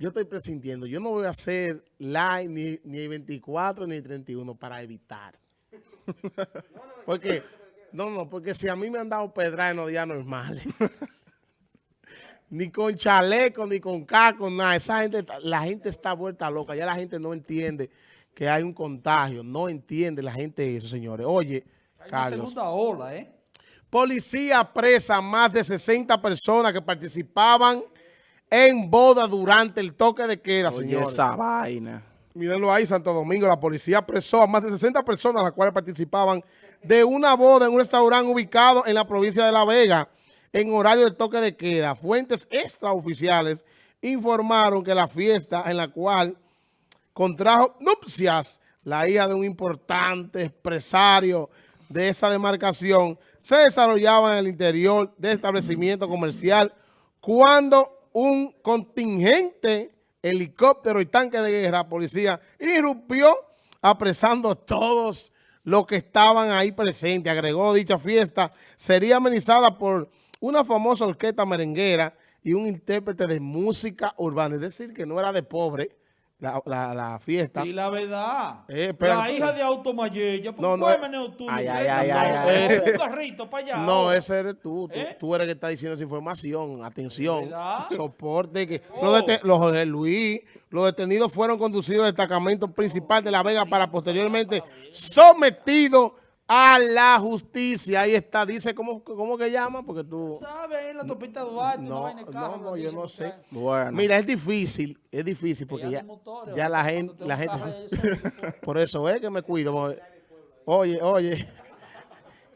yo estoy presintiendo, yo no voy a hacer live ni, ni el 24 ni el 31 para evitar. porque, no, no, porque si a mí me han dado pedra en los días normales, ni con chaleco, ni con caco, nada, esa gente, la gente está vuelta loca, ya la gente no entiende que hay un contagio, no entiende la gente eso, señores. Oye, hay Carlos. segunda ola, ¿eh? Policía presa más de 60 personas que participaban en boda durante el toque de queda, señor. esa vaina. Mírenlo ahí, Santo Domingo. La policía apresó a más de 60 personas, las cuales participaban de una boda en un restaurante ubicado en la provincia de La Vega, en horario del toque de queda. Fuentes extraoficiales informaron que la fiesta en la cual contrajo nupcias la hija de un importante empresario de esa demarcación se desarrollaba en el interior del establecimiento comercial cuando un contingente helicóptero y tanque de guerra, policía, irrumpió apresando a todos los que estaban ahí presentes. Agregó dicha fiesta sería amenizada por una famosa orquesta merenguera y un intérprete de música urbana. Es decir, que no era de pobre, la, la, la, fiesta. Y la verdad, eh, la hija de Automayella, no, no, tú, ay, ay, ay, ay, un carrito para allá. No, ese eres tú, tú, ¿Eh? tú, eres el que está diciendo esa información, atención, soporte, que oh. los, los Luis, los detenidos fueron conducidos al destacamento principal de La Vega para posteriormente sometidos a la justicia. Ahí está, dice, ¿cómo, cómo que llama? Porque tú... ¿Sabes? Ahí en la topita Duarte. No, no, no, yo no sé. Bueno. Mira, es difícil, es difícil porque ya, ya la gente... La gente por eso es que me cuido. Oye, oye,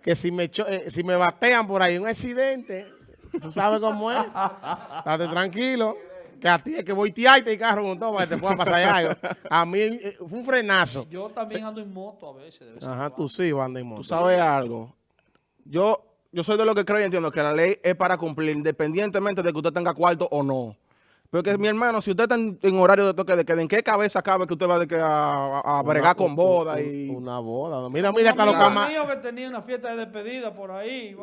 que si me, eh, si me batean por ahí un accidente, tú sabes cómo es. Estate tranquilo que a ti es que voy y te carro con todo para que te pueda pasar algo. A mí eh, fue un frenazo. Yo también ando en moto a veces. Ajá, tú sí andas en moto. Tú sabes algo. Yo, yo soy de lo que creo y entiendo que la ley es para cumplir independientemente de que usted tenga cuarto o no. Porque mi hermano, si usted está en, horario de toque de queda, ¿en qué cabeza cabe que usted va de que a, bregar con boda? y Una boda. Mira, mira hasta los camareros. que tenía una fiesta de despedida por ahí.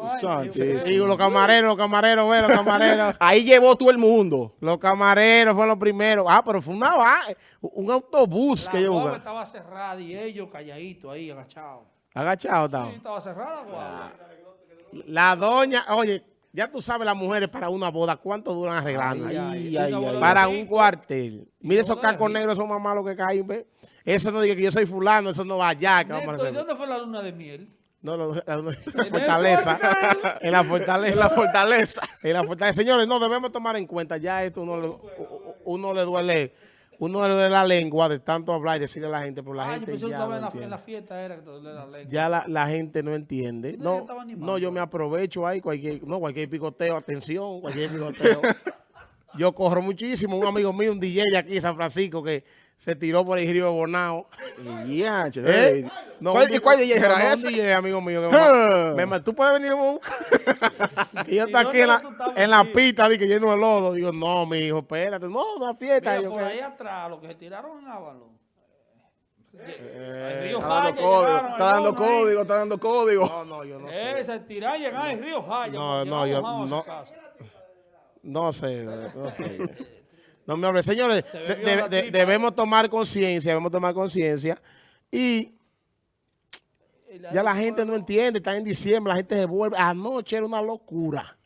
sí, los camareros, los camareros, ve, los camareros. ahí llevó todo el mundo. Los camareros fueron los primeros. Ah, pero fue una un autobús la que llevó. estaba cerrada y ellos calladitos ahí, agachados. ¿Agachados estaban? Sí, estaba cerrada, guau. La doña, oye, ya tú sabes las mujeres para una boda, ¿cuánto duran arreglando? para un cuartel. Mire esos cacos negros, son más malos que caen, ¿ve? Eso no diga que yo soy fulano, eso no va allá. Que Neto, ¿Y dónde fue la luna de miel? No, no, la, la, fortaleza. en la fortaleza. En la fortaleza. en la fortaleza. Señores, no debemos tomar en cuenta, ya esto uno, uno le duele uno de la lengua de tanto hablar y decirle a la gente, pero la ah, gente ya no en, la, en la fiesta era que la lengua. Ya la, la, gente no entiende. No, no, yo me aprovecho ahí, cualquier, no, cualquier picoteo, atención, cualquier picoteo. yo corro muchísimo. Un amigo mío, un DJ aquí en San Francisco, que se tiró por el río de Bonao. Y ya, ¿Eh? ¿Y cuál DJ era ese? DJ, amigo mío. Que me, tú puedes venir a buscar. y yo estoy aquí en la, en la pista, que lleno de lodo. Digo, no, mi hijo, espérate. No, una fiesta. Mira, por ahí atrás, los que se tiraron en Ávalo. Eh, Río está, dando código, está dando código, está dando código. No, no, yo no sé. Eh, se tiraron y llegaron en Río Jaya. No, no, yo no. No sé, no sé. No me hable. Señores, debemos tomar conciencia, debemos tomar conciencia. Y ya la gente no entiende, está en diciembre, la gente se vuelve. Anoche era una locura.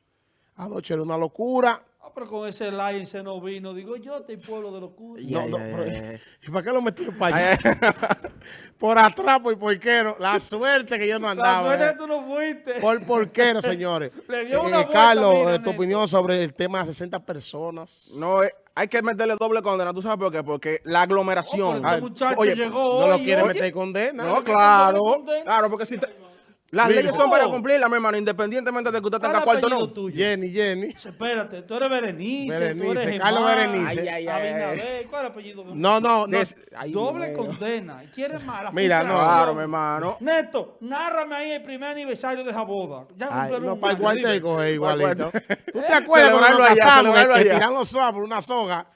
Anoche era una locura pero con ese like se no vino. Digo, yo estoy pueblo de locura. No, no, ¿Y para qué lo metí para allá? por atrás, por porquero. La suerte que yo no andaba. La suerte que tú no fuiste. Por porquero, señores. Le dio una eh, Carlos, tu opinión sobre el tema de 60 personas. No, eh, hay que meterle doble condena. ¿Tú sabes por qué? Porque la aglomeración. Oh, este muchacho llegó No lo quiere meter condena. No, claro. Claro, porque si te... Las leyes son para cumplirlas, mi hermano, independientemente de que usted tenga cuarto o no. Tuyo? Jenny, Jenny. Espérate, tú eres Berenice, Berenice tú eres Carlos Berenice. Ay, ay, ay, ¿cuál es el apellido? No, no, no. doble condena. ¿Quieres más? Mira, no. Claro, mi hermano. Neto, nárrame ahí el primer aniversario de esa boda. Ya ay, no, para igual te coge igualito. ¿Tú te acuerdas cuando nos casamos que tiran los suaves por una soga?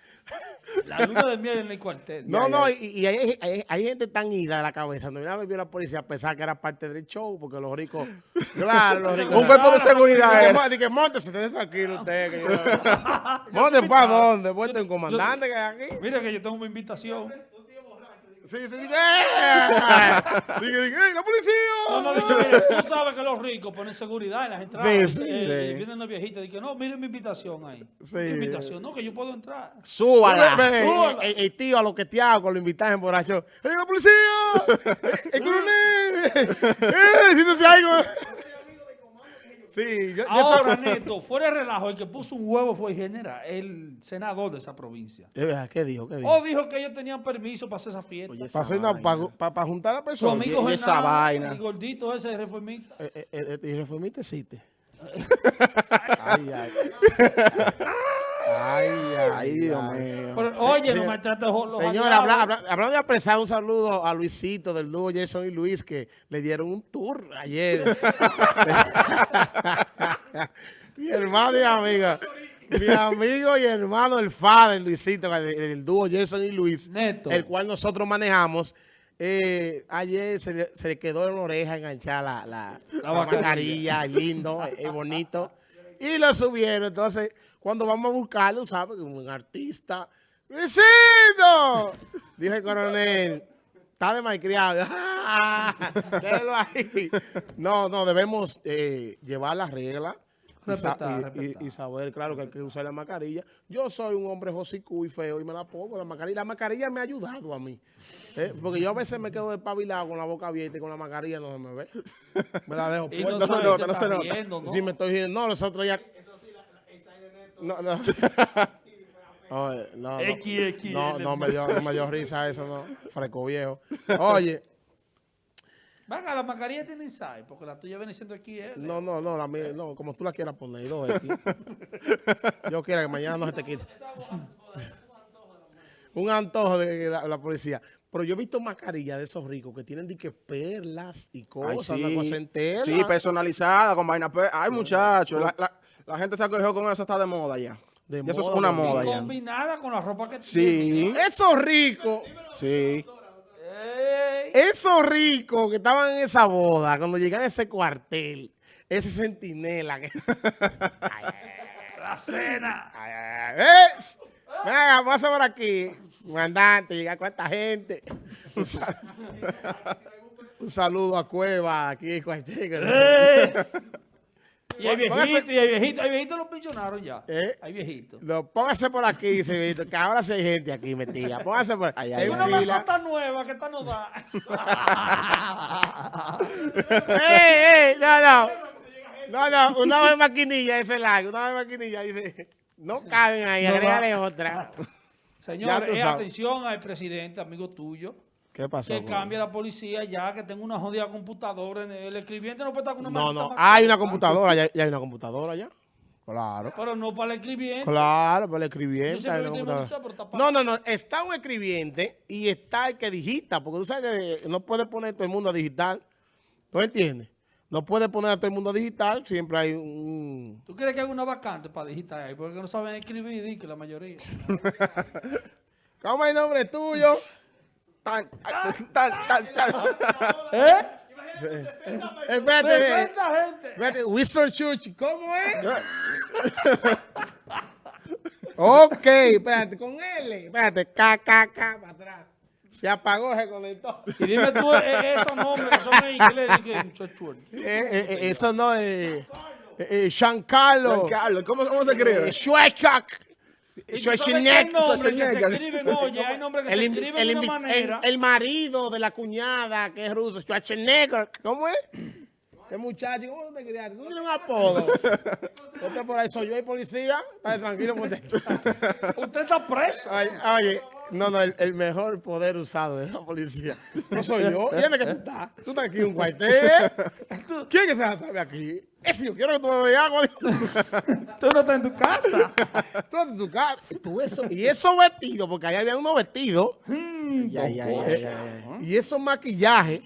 La luna de miel en el cuartel. No, Ya, no, ya. y, y hay, hay- hay gente tan ida de la cabeza. No una vez vio la policía a pensar que era parte del show, porque los ricos, claro, los ricos. Un cuerpo de seguridad Dije, era. "Mo- Dije, monte, esté tranquilo usted. Que yo... monte para dónde, monte un comandante que hay aquí. Mira que yo tengo una invitación. Sí, sí, dije, ¡eh! Dije, dije, ¡eh, la policía! No, no, dije, mira, tú sabes que los ricos ponen seguridad en las entradas. Sí, sí, eh, sí. y vienen los viejitos y dicen, no, mire mi invitación ahí. Sí. Mi invitación, no, que yo puedo entrar. Súbala. Súbala. El, el tío a lo que te hago, lo invitas en borracho. ¡Eh, la policía! ¡Eh, ¡El coronel! ¡Eh, siéntese algo! Sí, yo, yo Ahora, soy- Neto, fuera de relajo, el que puso un huevo fue el general, el senador de esa provincia. Verdad, ¿Qué dijo? ¿Qué dijo? O dijo que ellos tenían permiso para hacer esa fiesta. Oye, Para, una- juntar a la Su persona. amigo y esa vaina. el gordito ese reformista. Eh, eh, eh, ¿Y reformista existe? ay, ay. Ay, ay, Ay, Dios mío. Pero, oye, no me trates los Señor, aliados. habla- habla- hablando de apresar, un saludo a Luisito del dúo Jason y Luis que le dieron un tour ayer. mi hermano y amiga. Mi amigo y hermano, el Fader Luisito, el, el dúo Jason y Luis, Neto. el cual nosotros manejamos. eh, ayer se le, se le quedó en la oreja enganchada la, la, la mascarilla, lindo, es bonito. Y lo subieron. Entonces, cuando vamos a buscarlo, ¿sabes? Como un artista. ¡Luisito! Dijo el coronel. Está de malcriado. Déjelo ahí. No, no, debemos eh, llevar las reglas. y sa- Respetar, y, respetar. y- y saber, claro, que hay que usar la mascarilla. Yo soy un hombre josicú y feo y me la pongo la mascarilla. La mascarilla me ha ayudado a mí. ¿eh? Porque yo a veces me quedo despabilado con la boca abierta y con la mascarilla no se me ve. Me la dejo Y puesta. no, No se sabe nota, qué no está se nota. ¿no? Me estoy diciendo, no, nosotros ya. No, no. Oye, no, no, X, X, no, no me dio, no me dio risa eso, no. Fresco viejo. Oye, Venga, la mascarilla tiene inside, porque la tuya viene siendo aquí. ¿eh? no, no, no, la mía, no, como tú la quieras poner, dos X. Yo quiero que mañana no se te quite. Un antojo de la, la policía. Pero yo he visto mascarillas de esos ricos que tienen de que perlas y Ay, cosas, sí. una cosa entera. Sí, personalizada, con vaina. Ay, muchachos, la, la- la gente se acogió con eso, está de moda ya. De eso es una moda ya. combinada con la ropa que Sí, ricos. sí. Ey, Esos ricos que estaban en esa boda, cuando llegan a ese cuartel, ese. Que... Ay, la cena. ay, ay, ay. ¡Eh! Venga, pasa por aquí. Mandante, llega cuánta gente. Un, sal- un saludo a Cueva, aquí cuartel. Y hay Póngase- viejitos, y hay viejitos, hay viejitos los pensionaron ya. ¿Eh? Hay viejitos. No, póngase por aquí, Cevito, que ahora sí hay gente aquí metida. Póngase por Ay, ay, en Una mascota nueva que esta no da. ¡Ey, ey! No, no. No, no, una vez maquinilla ese largo, una vez maquinilla dice, no caben ahí, No va. agrégale otra. Señores, eh, atención al presidente, amigo tuyo, ¿Qué pasó? que cambie la policía ya, que tenga una jodida computadora. El escribiente no puede estar con una No, no, hay una computadora, ya, ya hay una computadora ya. Claro. Pero no para el escribiente. Claro, para el escribiente. No, no, no. Está un escribiente y está el que digita, porque tú sabes que no puedes poner todo el mundo a digital. ¿Tú entiendes? No puedes poner a todo el mundo a digital, siempre hay un... ¿Tú crees que hay una vacante para digitar ahí? Porque no saben escribir, que la mayoría. ¿Cómo es el nombre tuyo? Tan, tan, tan, tan. ¿Eh? Espérate, eh, ¡Perfecta gente! espérate, Winston Churchill, ¿cómo es? ok, espérate, con L, espérate, K, K, K, para atrás. Se apagó, se conectó. Y dime tú eh, esos nombres que son en inglés. di que muchacho. Eh, eh, eh, eso no es... Eh, eh, Giancarlo. Carlos, ¿cómo, ¿cómo se Eh, escribe? Schweikak. Schwarzenegger. El, el marido de la cuñada que es ruso, Schwarzenegger. ¿Cómo es? ¿Qué muchacho? ¿Cómo te criaste? ¿Tú tienes un apodo? Este por ahí soy yo el policía. Está tranquilo. usted. Usted está preso. Oye, no, no, el, el mejor poder usado de la policía. No soy yo. ¿Y dónde que tú estás? Tú estás aquí en un cuartel. ¿Quién que se la sabe aquí? Ese yo quiero que tú me veas agua. Tú no estás en tu casa. Tú en tu casa. Tú eso, y esos vestidos, porque ahí había unos vestidos. Ya, ya. Y esos maquillajes.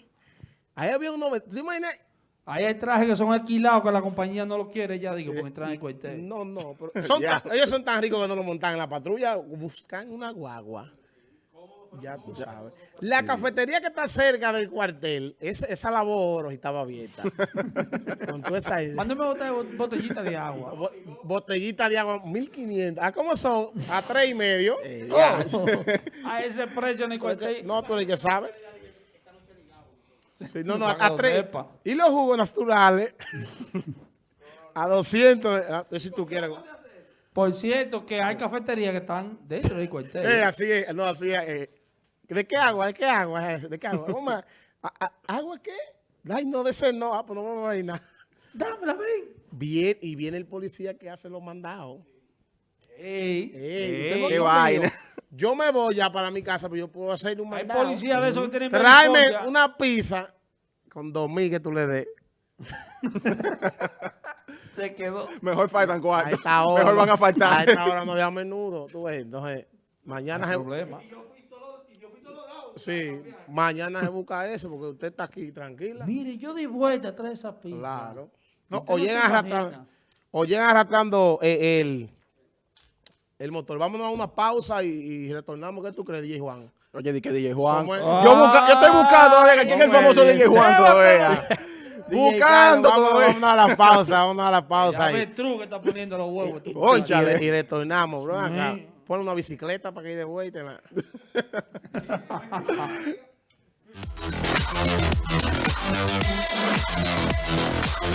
Ahí había unos vestidos. ¿Te imaginas? Ahí hay trajes que son alquilados que la compañía no lo quiere, ya digo, porque entran en el cuartel. No, no, pero son Ya. tan- ellos son tan ricos que no lo montan en la patrulla, buscan una guagua. Ya tú sabes. La cafetería que está cerca del cuartel, esa, esa labor y estaba abierta. Con toda esa idea. Mándeme bote- botellita de agua. Bo- Botellita de agua, 1500. ¿A cómo son? A tres y medio. Oh, a ese precio en el cuartel. No, tú eres el que sabes. Sí, no, no, a tres. Y los jugos naturales a 200. ah, Si tú quieres. Por cierto, que hay cafeterías que están dentro del cuartel. Eh, así es, no, así es. eh. ¿De qué agua? ¿De qué agua es? ¿De qué agua? ¿A- a- ¿Agua qué? Ay, no, de ese no. Ah, pues no vamos a ir nada. Dámela, ven. Bien, y viene el policía que hace los mandados. Ey, Ey, no- qué vaina. Yo me voy ya para mi casa, pero yo puedo hacer un Hay mandado. policías de esos que tienen Tráeme una pizza con dos mil que tú le des. Se quedó. Mejor faltan A esta hora. Mejor van a A faltar. esta hora no había menudo. Tú ves, entonces, mañana se, problema. Sí, mañana se busca eso porque usted está aquí tranquila. Mire, yo di vuelta atrás de esa pizza. Claro. No, o llegan arrastrando, o llegan arrastrando eh, el, el motor. Vámonos a una pausa y, y retornamos. ¿Qué tú crees, DJ Juan? Oye, di que DJ Juan. Yo, busca- yo estoy buscando todavía quién es el ¿Cómo famoso es? DJ Juan todavía. Buscando vámonos a la pausa, vámonos a la pausa. Ya ahí. que está poniendo los huevos. tú. Y, y retornamos, bro. Acá. Pon una bicicleta para que ir de vuelta.